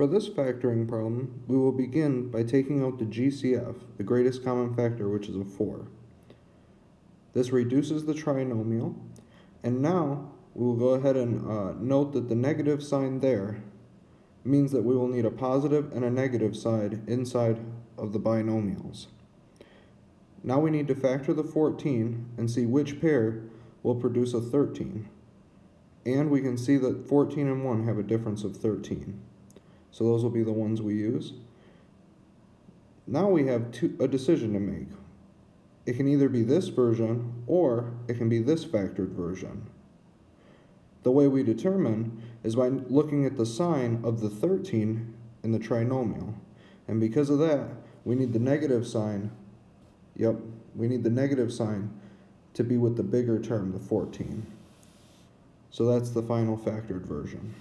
For this factoring problem, we will begin by taking out the GCF, the greatest common factor, which is a 4. This reduces the trinomial, and now we will go ahead and uh, note that the negative sign there means that we will need a positive and a negative side inside of the binomials. Now we need to factor the 14 and see which pair will produce a 13. And we can see that 14 and 1 have a difference of 13. So those will be the ones we use. Now we have two, a decision to make. It can either be this version or it can be this factored version. The way we determine is by looking at the sign of the 13 in the trinomial. And because of that, we need the negative sign, yep, we need the negative sign to be with the bigger term, the 14. So that's the final factored version.